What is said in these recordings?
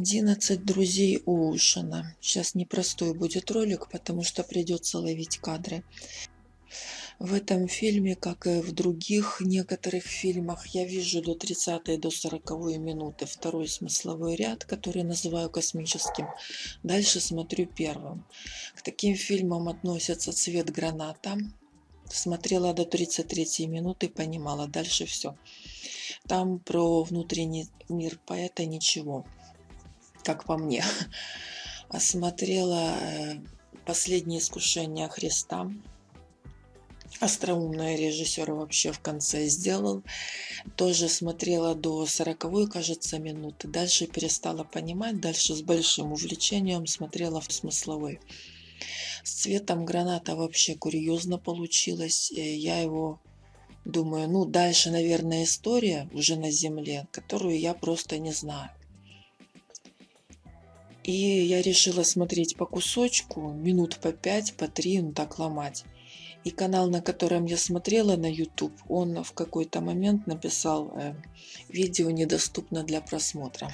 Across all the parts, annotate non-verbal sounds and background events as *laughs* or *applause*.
11 друзей Оушена. Сейчас непростой будет ролик, потому что придется ловить кадры. В этом фильме, как и в других некоторых фильмах, я вижу до 30 до 40 минуты второй смысловой ряд, который называю космическим. Дальше смотрю первым. К таким фильмам относятся «Цвет граната». Смотрела до 33 минуты, понимала, дальше все. Там про внутренний мир поэта ничего как по мне. *laughs* Осмотрела э, «Последнее искушение Христа». Остроумный режиссер вообще в конце сделал. Тоже смотрела до 40 кажется, минуты. Дальше перестала понимать. Дальше с большим увлечением смотрела в смысловой. С цветом граната вообще курьезно получилось. Э, я его думаю, ну дальше, наверное, история уже на земле, которую я просто не знаю. И я решила смотреть по кусочку, минут по 5, по 3, ну так ломать. И канал, на котором я смотрела на YouTube, он в какой-то момент написал э, «Видео недоступно для просмотра».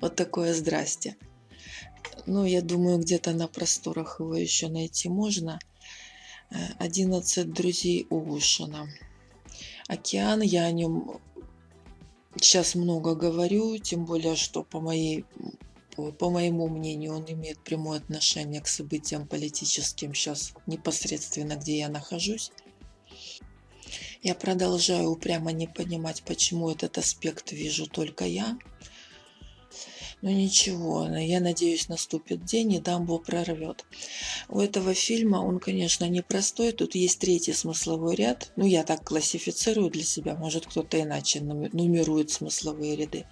Вот такое здрасте. Ну, я думаю, где-то на просторах его еще найти можно. 11 друзей Оушена. Океан, я о нем сейчас много говорю, тем более, что по, моей, по моему мнению он имеет прямое отношение к событиям политическим сейчас непосредственно, где я нахожусь. Я продолжаю упрямо не понимать, почему этот аспект вижу только я. Но ну, ничего, я надеюсь, наступит день и дамбу прорвет. У этого фильма он, конечно, непростой. Тут есть третий смысловой ряд. Ну, я так классифицирую для себя. Может, кто-то иначе нумерует смысловые ряды.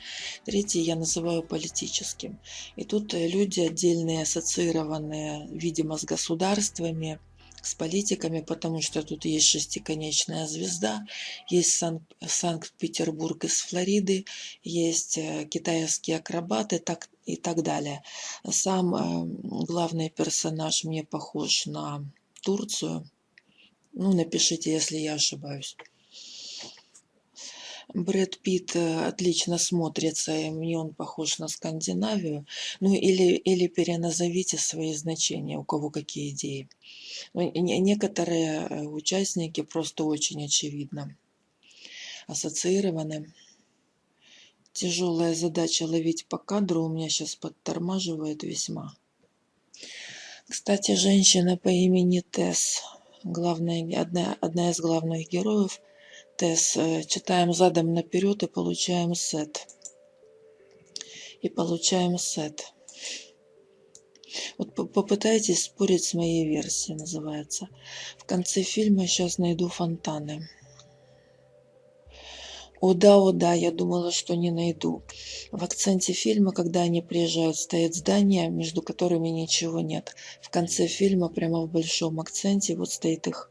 Третий я называю политическим. И тут люди отдельные, ассоциированные, видимо, с государствами, с политиками, потому что тут есть шестиконечная звезда, есть Санкт-Петербург из Флориды, есть э, китайские акробаты так, и так далее. Сам э, главный персонаж мне похож на Турцию. Ну, напишите, если я ошибаюсь. Брэд Питт э, отлично смотрится, и мне он похож на Скандинавию. Ну или, или переназовите свои значения, у кого какие идеи. Ну, некоторые э, участники просто очень очевидно ассоциированы. Тяжелая задача ловить по кадру у меня сейчас подтормаживает весьма. Кстати, женщина по имени Тесс, главная, одна, одна из главных героев – Тес. Э, читаем задом наперед и получаем сет. И получаем сет. Вот попытайтесь спорить с моей версией, называется. В конце фильма сейчас найду фонтаны. О да, о да, я думала, что не найду. В акценте фильма, когда они приезжают, стоит здание, между которыми ничего нет. В конце фильма, прямо в большом акценте, вот стоит их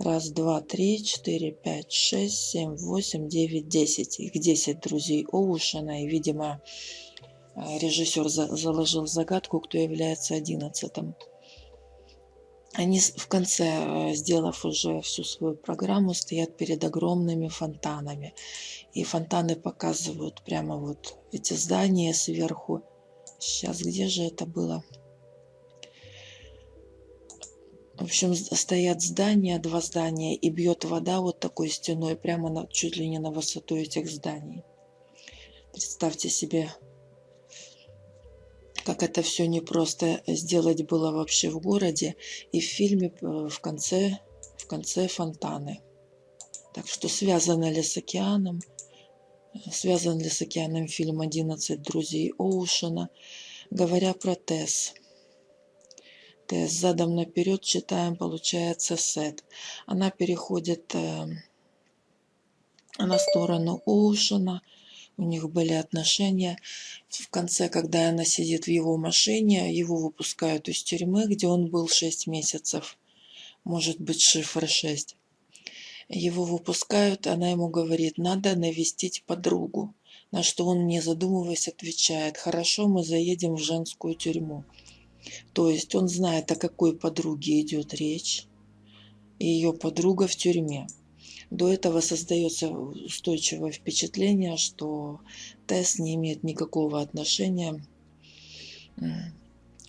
Раз, два, три, четыре, пять, шесть, семь, восемь, девять, десять. Их десять друзей Оушена. И, видимо, э, режиссер заложил загадку, кто является одиннадцатым. Они в конце, э, сделав уже всю свою программу, стоят перед огромными фонтанами. И фонтаны показывают прямо вот эти здания сверху. Сейчас, где же это было? Общем, стоят здания, два здания, и бьет вода вот такой стеной прямо на, чуть ли не на высоту этих зданий. Представьте себе, как это все непросто сделать было вообще в городе. И в фильме э, в конце, в конце фонтаны. Так что связано ли с океаном? Связан ли с океаном фильм «11 друзей Оушена»? Говоря про Тесс – с задом наперед читаем, получается сет. Она переходит э, на сторону Оушена. У них были отношения. В конце, когда она сидит в его машине, его выпускают из тюрьмы, где он был 6 месяцев. Может быть, шифр 6. Его выпускают, она ему говорит, надо навестить подругу. На что он, не задумываясь, отвечает, хорошо, мы заедем в женскую тюрьму. То есть он знает, о какой подруге идет речь. Ее подруга в тюрьме. До этого создается устойчивое впечатление, что тест не имеет никакого отношения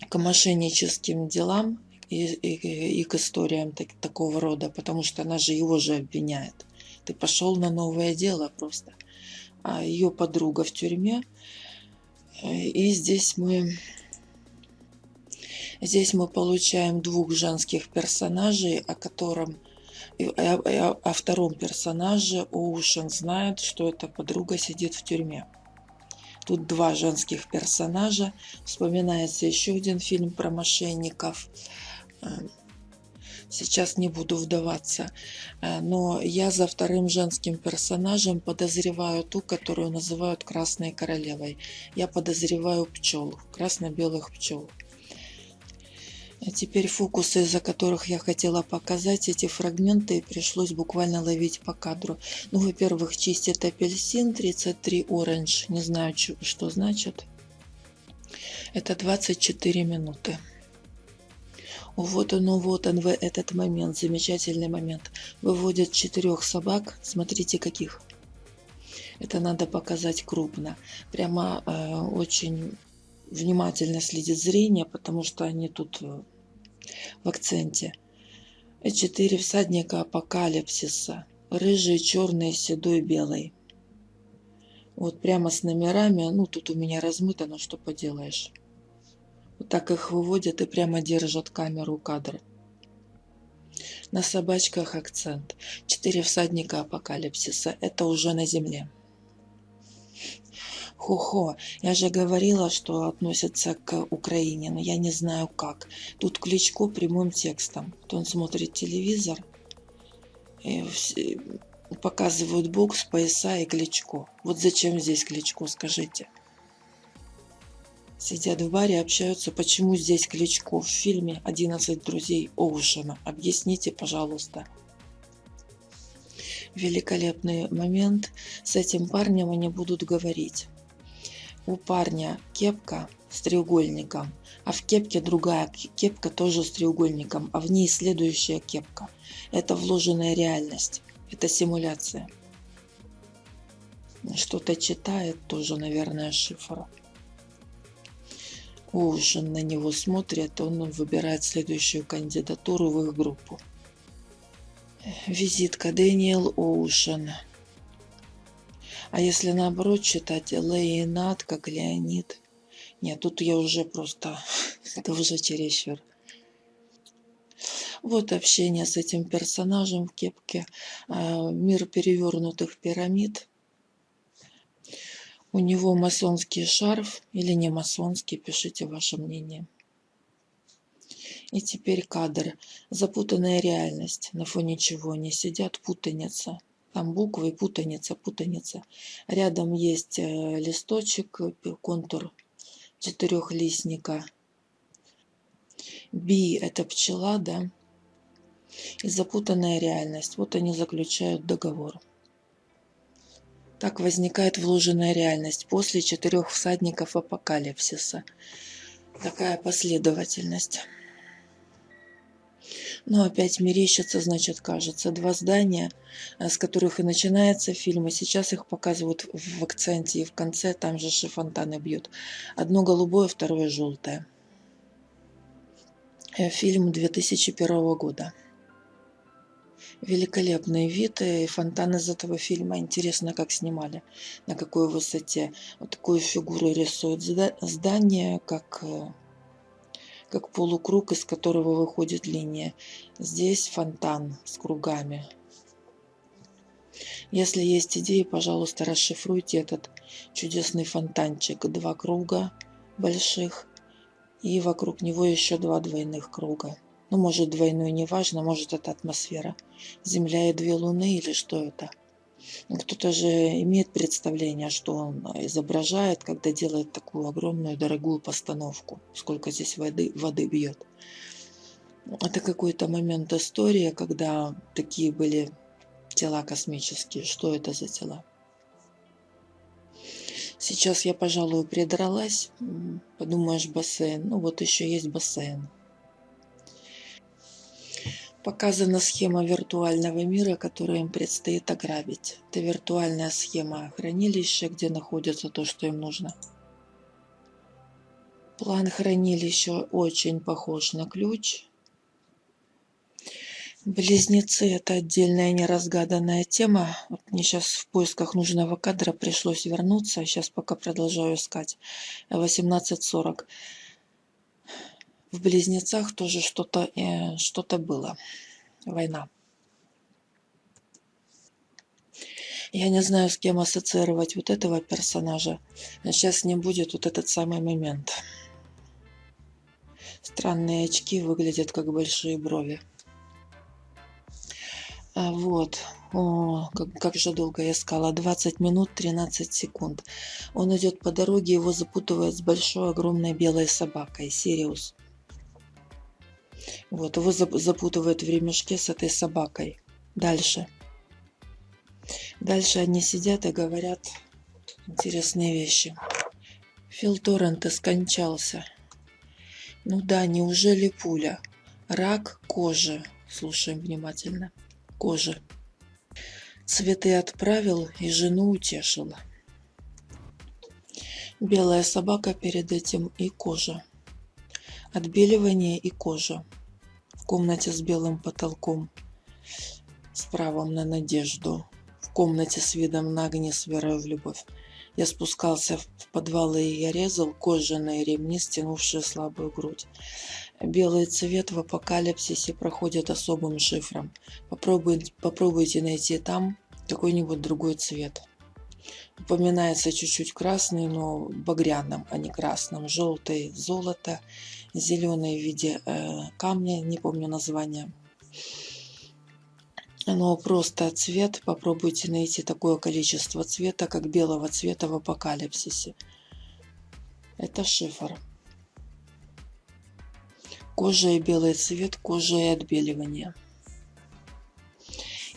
к мошенническим делам и, и, и к историям так, такого рода, потому что она же его же обвиняет. Ты пошел на новое дело просто. А ее подруга в тюрьме. И здесь мы здесь мы получаем двух женских персонажей, о котором о, втором персонаже Оушен знает, что эта подруга сидит в тюрьме. Тут два женских персонажа. Вспоминается еще один фильм про мошенников. Э, сейчас не буду вдаваться. Э, но я за вторым женским персонажем подозреваю ту, которую называют Красной Королевой. Я подозреваю пчел, красно-белых пчел. А теперь фокусы, из-за которых я хотела показать эти фрагменты, пришлось буквально ловить по кадру. Ну, во-первых, чистит апельсин 33 оранж. Не знаю, что значит. Это 24 минуты. Вот он, вот он, в этот момент, замечательный момент. Выводят четырех собак. Смотрите, каких. Это надо показать крупно. Прямо э, очень внимательно следит зрение, потому что они тут э, в акценте. Четыре всадника апокалипсиса. Рыжий, черный, седой, белый. Вот прямо с номерами. Ну, тут у меня размыто, но что поделаешь. Вот так их выводят и прямо держат камеру кадр. На собачках акцент. Четыре всадника апокалипсиса. Это уже на земле. Хо-хо, я же говорила, что относится к Украине, но я не знаю как. Тут Кличко прямым текстом. То он смотрит телевизор, и показывают бокс, пояса и Кличко. Вот зачем здесь Кличко, скажите? Сидят в баре, общаются, почему здесь Кличко в фильме «11 друзей Оушена». Объясните, пожалуйста. Великолепный момент. С этим парнем они будут говорить у парня кепка с треугольником, а в кепке другая кепка тоже с треугольником, а в ней следующая кепка. Это вложенная реальность, это симуляция. Что-то читает, тоже, наверное, шифр. Оушен на него смотрит, он выбирает следующую кандидатуру в их группу. Визитка Дэниел Оушен. А если наоборот читать Леонид как Леонид? Нет, тут я уже просто... *laughs* Это уже чересчур. Вот общение с этим персонажем в кепке. А, мир перевернутых пирамид. У него масонский шарф или не масонский, пишите ваше мнение. И теперь кадр. Запутанная реальность. На фоне чего они сидят, путаница. Там буквы, путаница, путаница. Рядом есть э, листочек, контур четырехлистника. Би – это пчела, да? И запутанная реальность. Вот они заключают договор. Так возникает вложенная реальность после четырех всадников апокалипсиса. Такая последовательность. Но опять мерещится, значит, кажется. Два здания, э, с которых и начинается фильм, и сейчас их показывают в акценте, и в конце там же фонтаны бьют. Одно голубое, второе желтое. Э, фильм 2001 года. Великолепный вид и фонтан из этого фильма. Интересно, как снимали, на какой высоте. Вот такую фигуру рисуют здание, как э, как полукруг, из которого выходит линия. Здесь фонтан с кругами. Если есть идеи, пожалуйста, расшифруйте этот чудесный фонтанчик. Два круга больших и вокруг него еще два двойных круга. Ну, может, двойной, неважно, может, это атмосфера. Земля и две луны или что это? Кто-то же имеет представление, что он изображает, когда делает такую огромную дорогую постановку, сколько здесь воды, воды бьет. Это какой-то момент истории, когда такие были тела космические. Что это за тела? Сейчас я, пожалуй, придралась. Подумаешь, бассейн. Ну вот еще есть бассейн. Показана схема виртуального мира, который им предстоит ограбить. Это виртуальная схема хранилища, где находится то, что им нужно. План хранилища очень похож на ключ. Близнецы – это отдельная неразгаданная тема. Вот мне сейчас в поисках нужного кадра пришлось вернуться. Сейчас пока продолжаю искать. 18.40 в Близнецах тоже что-то э, что было. Война. Я не знаю, с кем ассоциировать вот этого персонажа. Сейчас ним будет вот этот самый момент. Странные очки выглядят как большие брови. А вот. О, как, как же долго я искала. 20 минут 13 секунд. Он идет по дороге, его запутывает с большой огромной белой собакой. Сириус. Вот, его запутывают в ремешке с этой собакой. Дальше. Дальше они сидят и говорят интересные вещи. Фил Торрент скончался. Ну да, неужели пуля? Рак кожи. Слушаем внимательно. Кожи. Цветы отправил и жену утешила. Белая собака перед этим и кожа. Отбеливание и кожа комнате с белым потолком, с правом на надежду, в комнате с видом на огне с верой в любовь. Я спускался в подвалы и я резал кожаные ремни, стянувшие слабую грудь. Белый цвет в апокалипсисе проходит особым шифром. Попробуйте, попробуйте найти там какой-нибудь другой цвет. Упоминается чуть-чуть красный, но багряным, а не красным. Желтый – золото, зеленый в виде э, камня, не помню название. Но просто цвет, попробуйте найти такое количество цвета, как белого цвета в апокалипсисе. Это шифр. Кожа и белый цвет, кожа и отбеливание.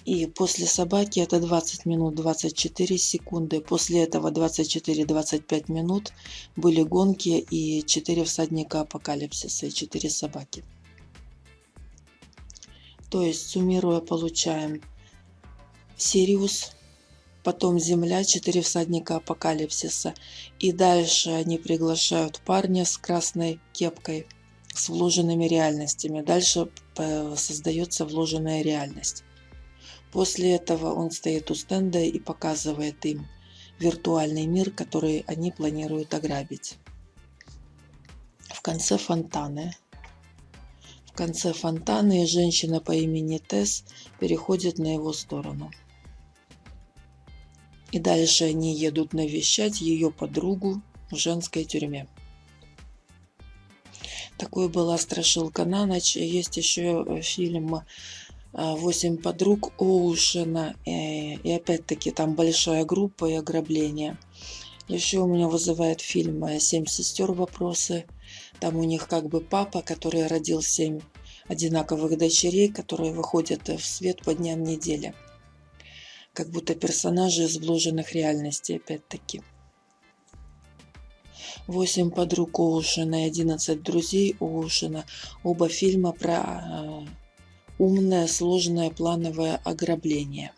И после собаки это 20 минут 24 секунды. После этого 24-25 минут были гонки и 4 всадника апокалипсиса и 4 собаки. То есть, суммируя, получаем Сириус, потом Земля, 4 всадника апокалипсиса. И дальше они приглашают парня с красной кепкой, с вложенными реальностями. Дальше э, создается вложенная реальность. После этого он стоит у стенда и показывает им виртуальный мир, который они планируют ограбить. В конце фонтаны. В конце фонтаны женщина по имени Тесс переходит на его сторону. И дальше они едут навещать ее подругу в женской тюрьме. Такой была страшилка на ночь. Есть еще фильм а, восемь подруг Оушена. И, и опять-таки там большая группа и ограбление. Еще у меня вызывает фильм «Семь сестер. Вопросы». Там у них как бы папа, который родил семь одинаковых дочерей, которые выходят в свет по дням недели. Как будто персонажи из вложенных реальностей, опять-таки. «Восемь подруг Оушена» и «Одиннадцать друзей Оушена». Оба фильма про а, умное сложное плановое ограбление.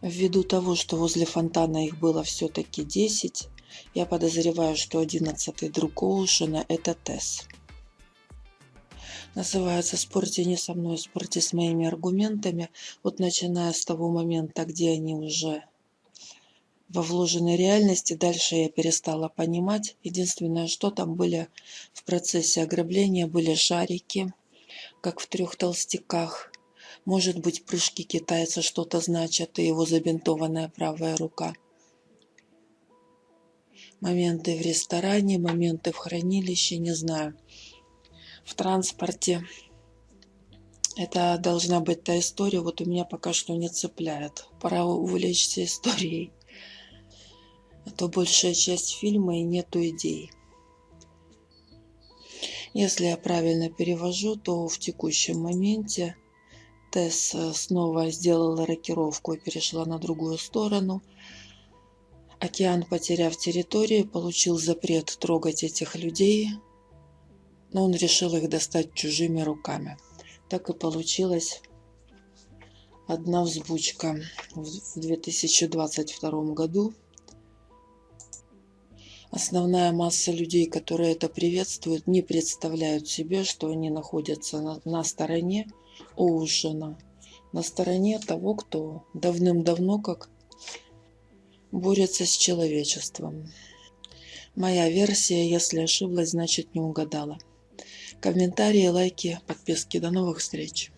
Ввиду того, что возле фонтана их было все-таки 10, я подозреваю, что 11 друг Оушена – это Тесс. Называется «Спорьте не со мной, спорьте с моими аргументами». Вот начиная с того момента, где они уже во вложенной реальности, дальше я перестала понимать. Единственное, что там были в процессе ограбления, были шарики – как в трех толстяках. Может быть, прыжки китайца что-то значат, и его забинтованная правая рука. Моменты в ресторане, моменты в хранилище, не знаю. В транспорте. Это должна быть та история, вот у меня пока что не цепляет. Пора увлечься историей. А то большая часть фильма и нету идей. Если я правильно перевожу, то в текущем моменте Тесс э, снова сделала рокировку и перешла на другую сторону. Океан, потеряв территорию, получил запрет трогать этих людей, но он решил их достать чужими руками. Так и получилось одна взбучка в 2022 году. Основная масса людей, которые это приветствуют, не представляют себе, что они находятся на, на стороне Оушена, на стороне того, кто давным-давно как борется с человечеством. Моя версия, если ошиблась, значит не угадала. Комментарии, лайки, подписки. До новых встреч!